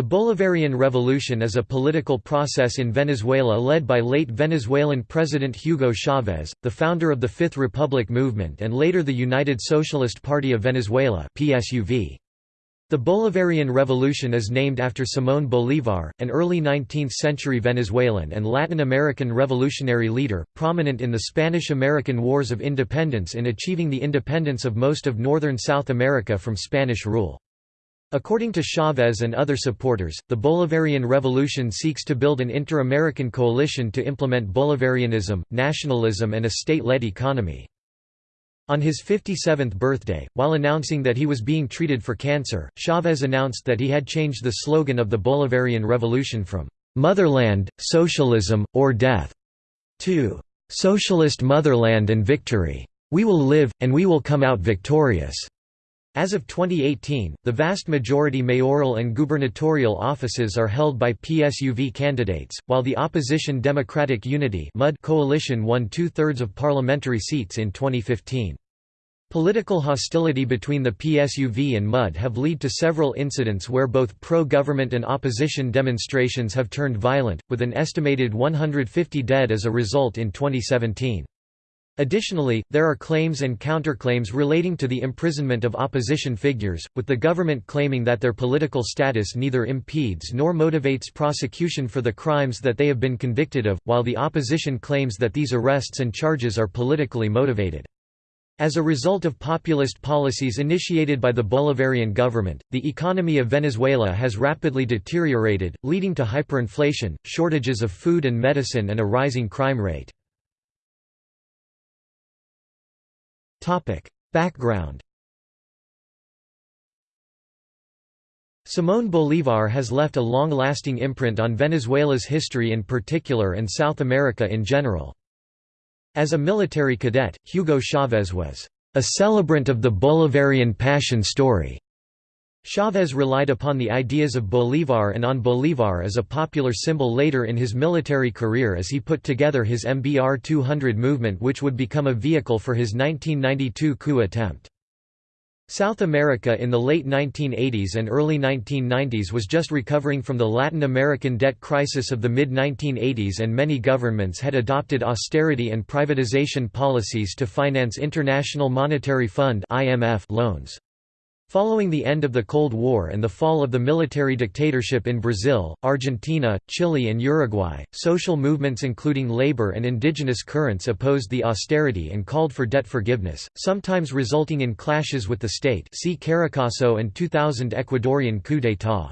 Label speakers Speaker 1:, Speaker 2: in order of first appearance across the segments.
Speaker 1: The Bolivarian Revolution is a political process in Venezuela led by late Venezuelan President Hugo Chavez, the founder of the Fifth Republic movement and later the United Socialist Party of Venezuela The Bolivarian Revolution is named after Simón Bolívar, an early 19th-century Venezuelan and Latin American revolutionary leader, prominent in the Spanish–American Wars of Independence in achieving the independence of most of northern South America from Spanish rule. According to Chavez and other supporters, the Bolivarian Revolution seeks to build an inter-American coalition to implement Bolivarianism, nationalism and a state-led economy. On his 57th birthday, while announcing that he was being treated for cancer, Chavez announced that he had changed the slogan of the Bolivarian Revolution from "'Motherland, Socialism, or Death' to "'Socialist Motherland and Victory. We will live, and we will come out victorious." As of 2018, the vast majority mayoral and gubernatorial offices are held by PSUV candidates, while the opposition Democratic Unity coalition won two-thirds of parliamentary seats in 2015. Political hostility between the PSUV and MUD have led to several incidents where both pro-government and opposition demonstrations have turned violent, with an estimated 150 dead as a result in 2017. Additionally, there are claims and counterclaims relating to the imprisonment of opposition figures, with the government claiming that their political status neither impedes nor motivates prosecution for the crimes that they have been convicted of, while the opposition claims that these arrests and charges are politically motivated. As a result of populist policies initiated by the Bolivarian government, the economy of Venezuela has rapidly deteriorated, leading to hyperinflation, shortages of food and medicine and a rising crime rate. Background Simón Bolívar has left a long-lasting imprint on Venezuela's history in particular and South America in general. As a military cadet, Hugo Chavez was a celebrant of the Bolivarian passion story Chavez relied upon the ideas of Bolívar and on Bolívar as a popular symbol later in his military career as he put together his MBR 200 movement which would become a vehicle for his 1992 coup attempt. South America in the late 1980s and early 1990s was just recovering from the Latin American debt crisis of the mid-1980s and many governments had adopted austerity and privatization policies to finance International Monetary Fund loans. Following the end of the Cold War and the fall of the military dictatorship in Brazil, Argentina, Chile and Uruguay, social movements including labor and indigenous currents opposed the austerity and called for debt forgiveness, sometimes resulting in clashes with the state see Caracazo and 2000 Ecuadorian coup d'état.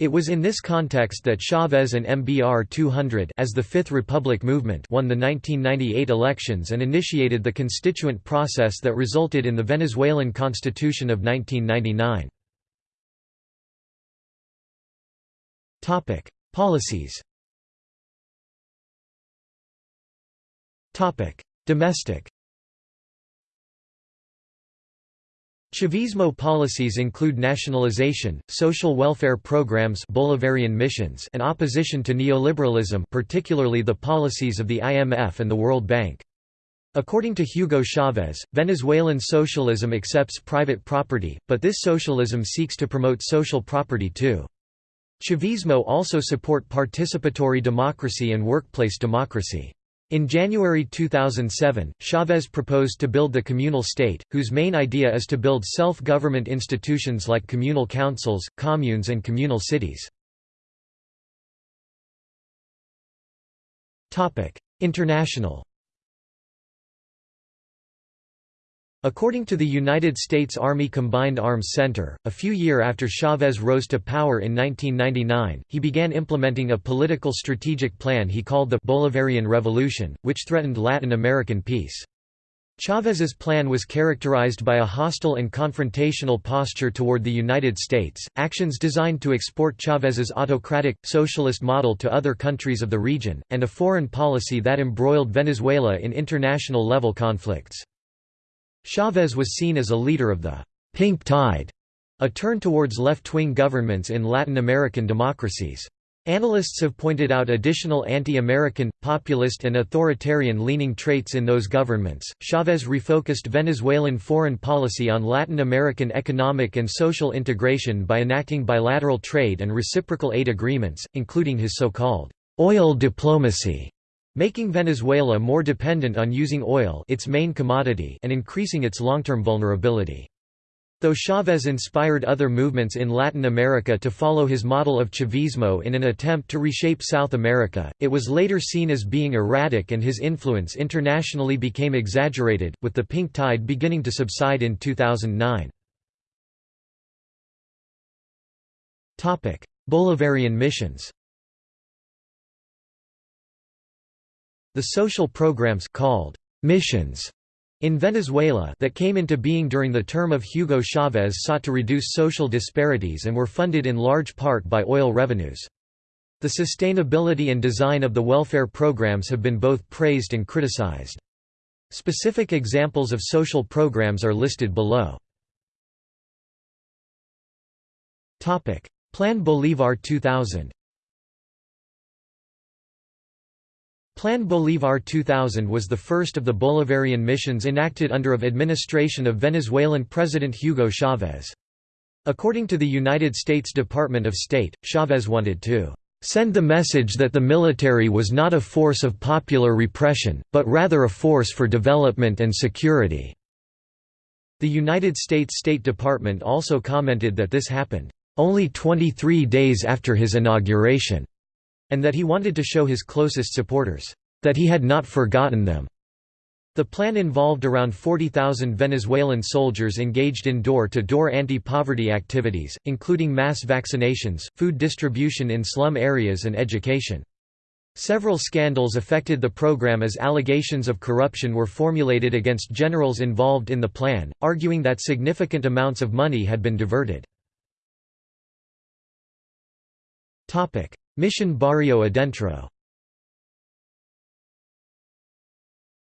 Speaker 1: It was in this context that Chavez and MBR 200 as the Fifth Republic movement won the 1998 elections and initiated the constituent process that resulted in the Venezuelan Constitution of 1999. Policies Domestic Chavismo policies include nationalization, social welfare programs Bolivarian missions and opposition to neoliberalism particularly the policies of the IMF and the World Bank. According to Hugo Chavez, Venezuelan socialism accepts private property, but this socialism seeks to promote social property too. Chavismo also support participatory democracy and workplace democracy. In January 2007, Chavez proposed to build the communal state, whose main idea is to build self-government institutions like communal councils, communes and communal cities. International According to the United States Army Combined Arms Center, a few year after Chavez rose to power in 1999, he began implementing a political strategic plan he called the Bolivarian Revolution, which threatened Latin American peace. Chavez's plan was characterized by a hostile and confrontational posture toward the United States, actions designed to export Chavez's autocratic, socialist model to other countries of the region, and a foreign policy that embroiled Venezuela in international level conflicts. Chavez was seen as a leader of the «pink tide», a turn towards left-wing governments in Latin American democracies. Analysts have pointed out additional anti-American, populist and authoritarian-leaning traits in those governments. Chavez refocused Venezuelan foreign policy on Latin American economic and social integration by enacting bilateral trade and reciprocal aid agreements, including his so-called oil diplomacy, making Venezuela more dependent on using oil, its main commodity, and increasing its long-term vulnerability. Though Chavez inspired other movements in Latin America to follow his model of Chavismo in an attempt to reshape South America, it was later seen as being erratic and his influence internationally became exaggerated, with the pink tide beginning to subside in 2009. Bolivarian missions The social programs called missions in Venezuela that came into being during the term of Hugo Chavez sought to reduce social disparities and were funded in large part by oil revenues. The sustainability and design of the welfare programs have been both praised and criticized. Specific examples of social programs are listed below. Plan Bolívar 2000 Plan Bolívar 2000 was the first of the Bolivarian missions enacted under of administration of Venezuelan President Hugo Chavez. According to the United States Department of State, Chavez wanted to send the message that the military was not a force of popular repression, but rather a force for development and security." The United States State Department also commented that this happened, "...only 23 days after his inauguration." And that he wanted to show his closest supporters, that he had not forgotten them. The plan involved around 40,000 Venezuelan soldiers engaged in door-to-door anti-poverty activities, including mass vaccinations, food distribution in slum areas and education. Several scandals affected the program as allegations of corruption were formulated against generals involved in the plan, arguing that significant amounts of money had been diverted. Mission Barrio Adentro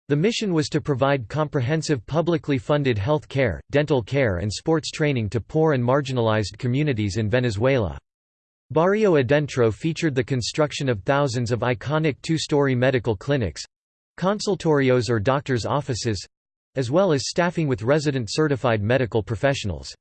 Speaker 1: The mission was to provide comprehensive publicly funded health care, dental care and sports training to poor and marginalized communities in Venezuela. Barrio Adentro featured the construction of thousands of iconic two-story medical clinics—consultorios or doctors' offices—as well as staffing with resident certified medical professionals.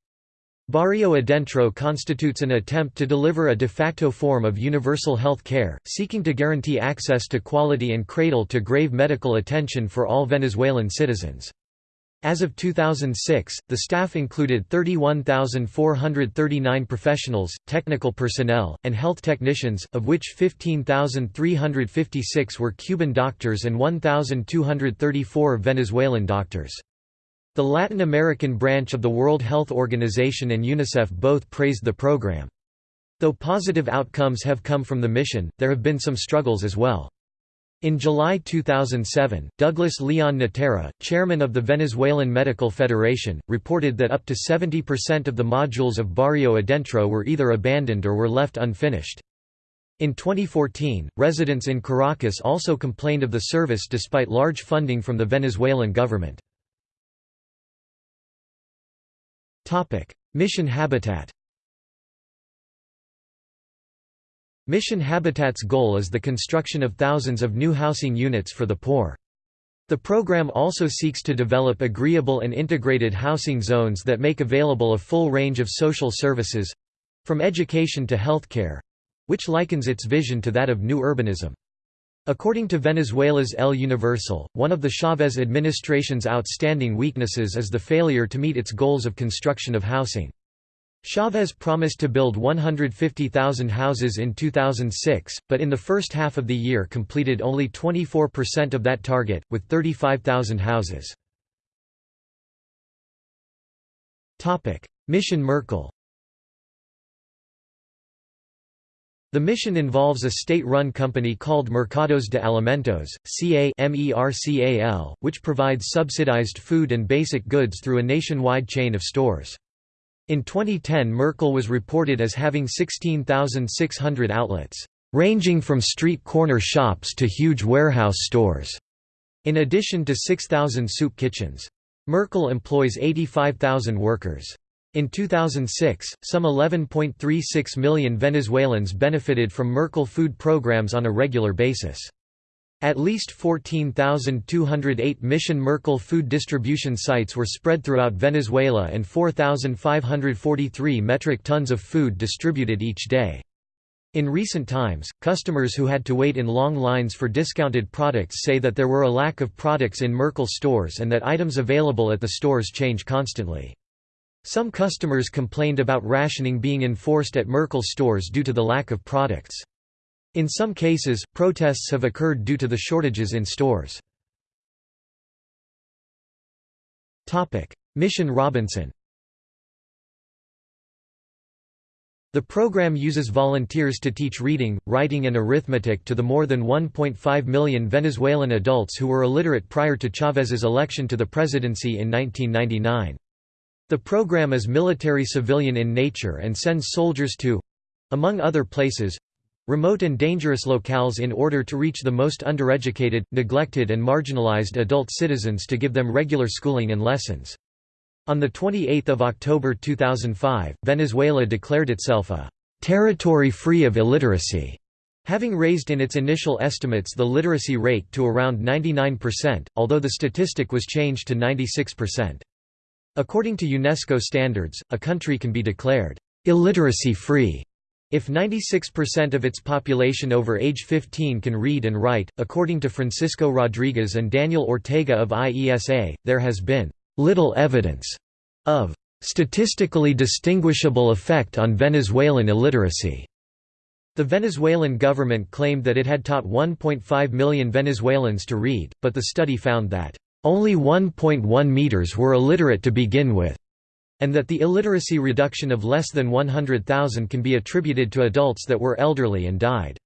Speaker 1: Barrio Adentro constitutes an attempt to deliver a de facto form of universal health care, seeking to guarantee access to quality and cradle-to-grave medical attention for all Venezuelan citizens. As of 2006, the staff included 31,439 professionals, technical personnel, and health technicians, of which 15,356 were Cuban doctors and 1,234 Venezuelan doctors. The Latin American branch of the World Health Organization and UNICEF both praised the program. Though positive outcomes have come from the mission, there have been some struggles as well. In July 2007, Douglas Leon Natera, chairman of the Venezuelan Medical Federation, reported that up to 70% of the modules of Barrio Adentro were either abandoned or were left unfinished. In 2014, residents in Caracas also complained of the service despite large funding from the Venezuelan government. Mission habitat Mission Habitat's goal is the construction of thousands of new housing units for the poor. The program also seeks to develop agreeable and integrated housing zones that make available a full range of social services—from education to healthcare—which likens its vision to that of new urbanism. According to Venezuela's El Universal, one of the Chavez administration's outstanding weaknesses is the failure to meet its goals of construction of housing. Chavez promised to build 150,000 houses in 2006, but in the first half of the year completed only 24% of that target, with 35,000 houses. Mission Mercal The mission involves a state-run company called Mercados de Alimentos, CA which provides subsidized food and basic goods through a nationwide chain of stores. In 2010 Mercal was reported as having 16,600 outlets, ranging from street corner shops to huge warehouse stores, in addition to 6,000 soup kitchens. Mercal employs 85,000 workers. In 2006, some 11.36 million Venezuelans benefited from Mercal food programs on a regular basis. At least 14,208 Mission Mercal food distribution sites were spread throughout Venezuela and 4,543 metric tons of food distributed each day. In recent times, customers who had to wait in long lines for discounted products say that there were a lack of products in Mercal stores and that items available at the stores change constantly. Some customers complained about rationing being enforced at Mercal stores due to the lack of products. In some cases, protests have occurred due to the shortages in stores. Mission Robinson The program uses volunteers to teach reading, writing and arithmetic to the more than 1.5 million Venezuelan adults who were illiterate prior to Chávez's election to the presidency in 1999. The program is military-civilian in nature and sends soldiers to—among other places—remote and dangerous locales in order to reach the most undereducated, neglected and marginalized adult citizens to give them regular schooling and lessons. On 28 October 2005, Venezuela declared itself a «territory free of illiteracy», having raised in its initial estimates the literacy rate to around 99%, although the statistic was changed to 96%. According to UNESCO standards, a country can be declared «illiteracy-free» if 96% of its population over age 15 can read and write. According to Francisco Rodriguez and Daniel Ortega of IESA, there has been little evidence of statistically distinguishable effect on Venezuelan illiteracy. The Venezuelan government claimed that it had taught 1.5 million Venezuelans to read, but the study found that only 1.1 meters were illiterate to begin with, and that the illiteracy reduction of less than 100,000 can be attributed to adults that were elderly and died.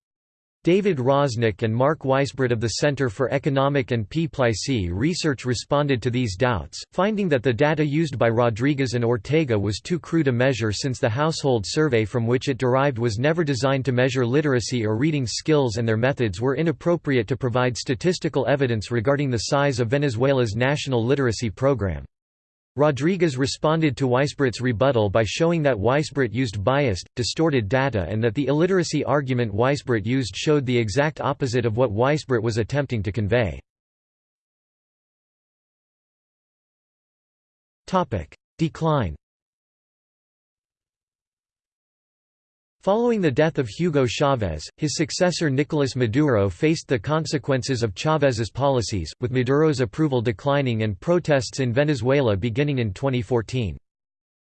Speaker 1: David Rosnick and Mark Weisbrot of the Center for Economic and Policy research responded to these doubts, finding that the data used by Rodriguez and Ortega was too crude a measure since the household survey from which it derived was never designed to measure literacy or reading skills and their methods were inappropriate to provide statistical evidence regarding the size of Venezuela's national literacy program. Rodriguez responded to Weisbrot's rebuttal by showing that Weisbrot used biased, distorted data and that the illiteracy argument Weisbrot used showed the exact opposite of what Weisbrot was attempting to convey. Decline Following the death of Hugo Chavez, his successor Nicolas Maduro faced the consequences of Chavez's policies, with Maduro's approval declining and protests in Venezuela beginning in 2014.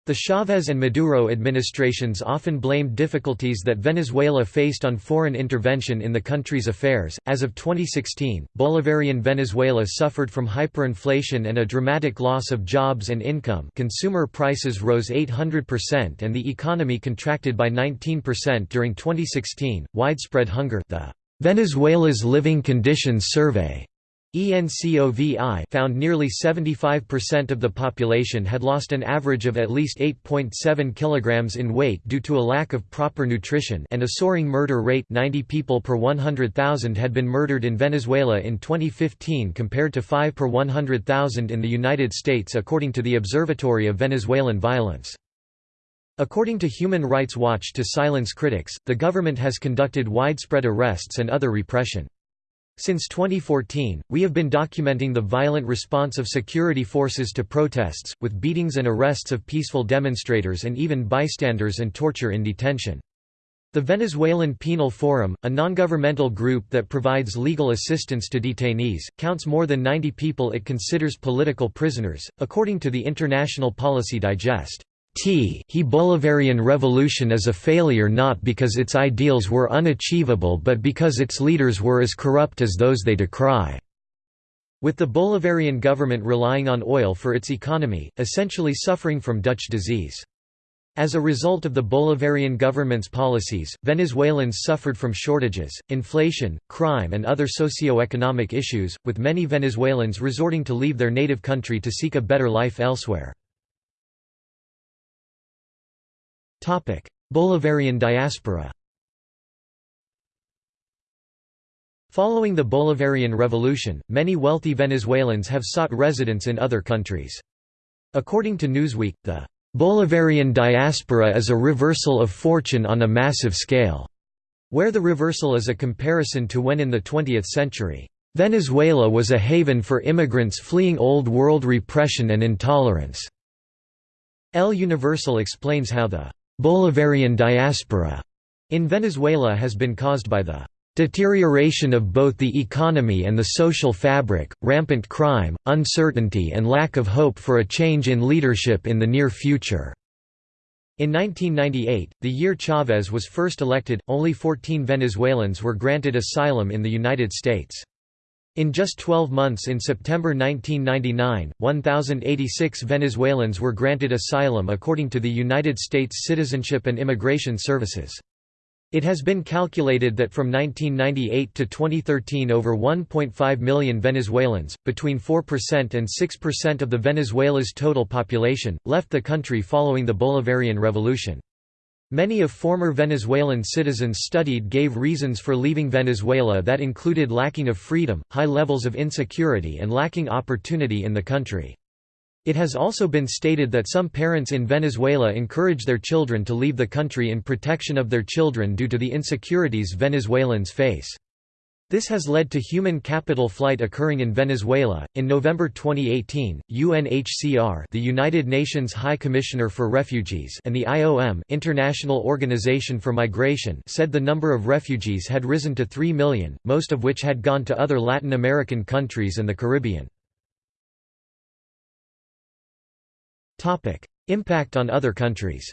Speaker 1: The Chavez and Maduro administrations often blamed difficulties that Venezuela faced on foreign intervention in the country's affairs. As of 2016, Bolivarian Venezuela suffered from hyperinflation and a dramatic loss of jobs and income. Consumer prices rose 800% and the economy contracted by 19% during 2016. Widespread hunger, the Venezuela's Living Conditions Survey ENCOVI found nearly 75% of the population had lost an average of at least 8.7 kilograms in weight due to a lack of proper nutrition and a soaring murder rate 90 people per 100,000 had been murdered in Venezuela in 2015 compared to 5 per 100,000 in the United States according to the Observatory of Venezuelan Violence. According to Human Rights Watch to silence critics, the government has conducted widespread arrests and other repression. Since 2014, we have been documenting the violent response of security forces to protests, with beatings and arrests of peaceful demonstrators and even bystanders and torture in detention. The Venezuelan Penal Forum, a non-governmental group that provides legal assistance to detainees, counts more than 90 people it considers political prisoners, according to the International Policy Digest. T he Bolivarian revolution is a failure not because its ideals were unachievable but because its leaders were as corrupt as those they decry. With the Bolivarian government relying on oil for its economy, essentially suffering from Dutch disease. As a result of the Bolivarian government's policies, Venezuelans suffered from shortages, inflation, crime and other socio-economic issues, with many Venezuelans resorting to leave their native country to seek a better life elsewhere. Bolivarian diaspora Following the Bolivarian Revolution, many wealthy Venezuelans have sought residence in other countries. According to Newsweek, the Bolivarian diaspora is a reversal of fortune on a massive scale, where the reversal is a comparison to when in the 20th century, Venezuela was a haven for immigrants fleeing Old World repression and intolerance. El Universal explains how the Bolivarian diaspora in Venezuela has been caused by the deterioration of both the economy and the social fabric, rampant crime, uncertainty and lack of hope for a change in leadership in the near future." In 1998, the year Chavez was first elected, only 14 Venezuelans were granted asylum in the United States. In just 12 months in September 1999, 1,086 Venezuelans were granted asylum according to the United States Citizenship and Immigration Services. It has been calculated that from 1998 to 2013 over 1.5 million Venezuelans, between 4% and 6% of the Venezuela's total population, left the country following the Bolivarian Revolution. Many of former Venezuelan citizens studied gave reasons for leaving Venezuela that included lacking of freedom, high levels of insecurity and lacking opportunity in the country. It has also been stated that some parents in Venezuela encourage their children to leave the country in protection of their children due to the insecurities Venezuelans face. This has led to human capital flight occurring in Venezuela. In November 2018, UNHCR, the United Nations High Commissioner for Refugees, and the IOM, International Organization for Migration, said the number of refugees had risen to 3 million, most of which had gone to other Latin American countries and the Caribbean. Topic: Impact on other countries.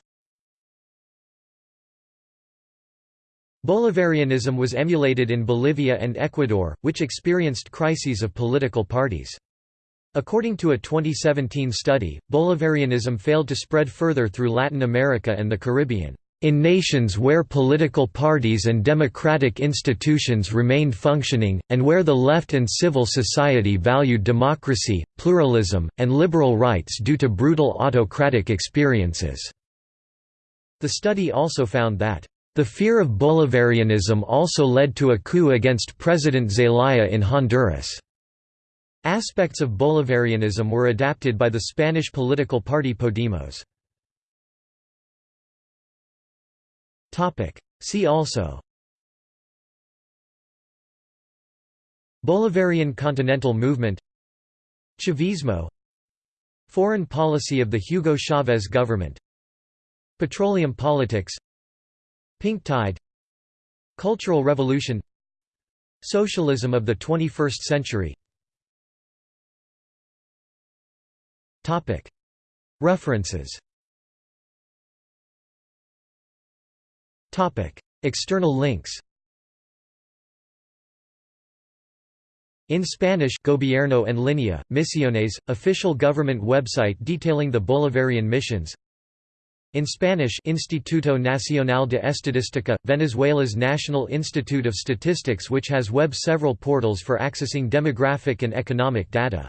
Speaker 1: Bolivarianism was emulated in Bolivia and Ecuador, which experienced crises of political parties. According to a 2017 study, Bolivarianism failed to spread further through Latin America and the Caribbean. In nations where political parties and democratic institutions remained functioning, and where the left and civil society valued democracy, pluralism, and liberal rights due to brutal autocratic experiences." The study also found that the fear of Bolivarianism also led to a coup against President Zelaya in Honduras. Aspects of Bolivarianism were adapted by the Spanish political party Podemos. See also. Bolivarian Continental Movement. Chavismo. Foreign policy of the Hugo Chavez government. Petroleum politics Pink Tide Cultural Revolution Socialism of the 21st century. References. External links. In Spanish Gobierno en línea, Misiones, official government website detailing the Bolivarian missions in Spanish Instituto Nacional de Estadística, Venezuela's National Institute of Statistics which has web several portals for accessing demographic and economic data.